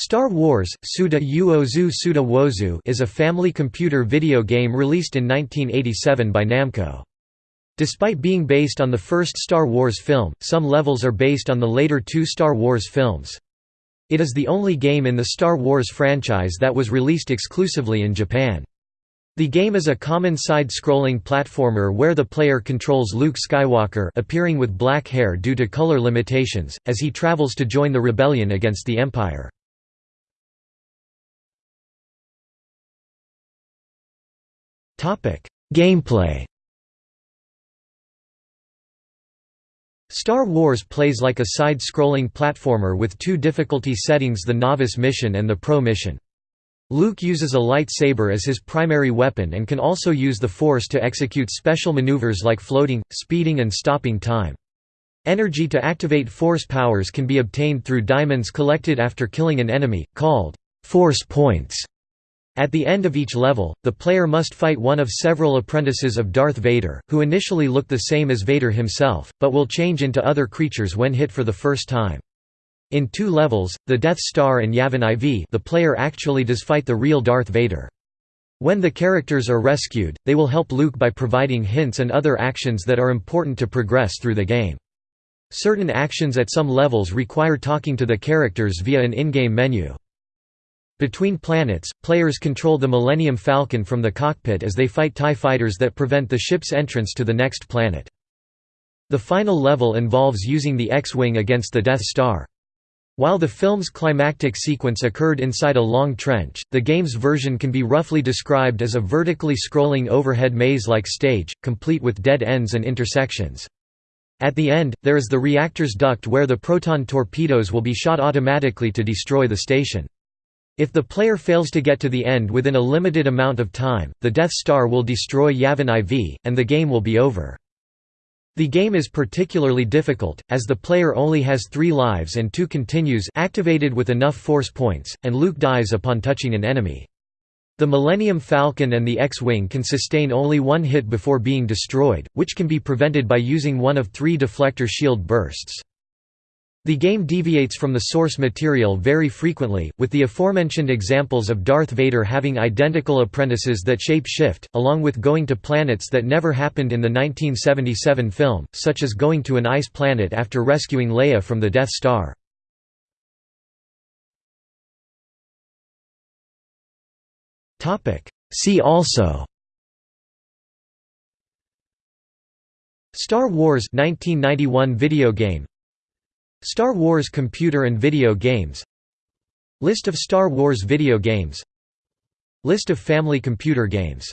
Star Wars Suda Uozu Suda Wozu is a family computer video game released in 1987 by Namco. Despite being based on the first Star Wars film, some levels are based on the later two Star Wars films. It is the only game in the Star Wars franchise that was released exclusively in Japan. The game is a common side-scrolling platformer where the player controls Luke Skywalker appearing with black hair due to color limitations, as he travels to join the rebellion against the Empire. Gameplay Star Wars plays like a side-scrolling platformer with two difficulty settings the Novice Mission and the Pro Mission. Luke uses a lightsaber as his primary weapon and can also use the Force to execute special maneuvers like floating, speeding and stopping time. Energy to activate Force powers can be obtained through diamonds collected after killing an enemy, called Force Points. At the end of each level, the player must fight one of several apprentices of Darth Vader, who initially look the same as Vader himself, but will change into other creatures when hit for the first time. In two levels, the Death Star and Yavin IV the player actually does fight the real Darth Vader. When the characters are rescued, they will help Luke by providing hints and other actions that are important to progress through the game. Certain actions at some levels require talking to the characters via an in-game menu. Between planets, players control the Millennium Falcon from the cockpit as they fight TIE fighters that prevent the ship's entrance to the next planet. The final level involves using the X-Wing against the Death Star. While the film's climactic sequence occurred inside a long trench, the game's version can be roughly described as a vertically scrolling overhead maze-like stage, complete with dead ends and intersections. At the end, there is the reactor's duct where the proton torpedoes will be shot automatically to destroy the station. If the player fails to get to the end within a limited amount of time, the Death Star will destroy Yavin IV, and the game will be over. The game is particularly difficult, as the player only has three lives and two continues activated with enough force points, and Luke dies upon touching an enemy. The Millennium Falcon and the X-Wing can sustain only one hit before being destroyed, which can be prevented by using one of three deflector shield bursts. The game deviates from the source material very frequently, with the aforementioned examples of Darth Vader having identical apprentices that shape-shift, along with going to planets that never happened in the 1977 film, such as going to an ice planet after rescuing Leia from the Death Star. See also Star Wars 1991 video game Star Wars computer and video games. List of Star Wars video games. List of family computer games